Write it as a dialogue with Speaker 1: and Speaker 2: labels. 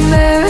Speaker 1: to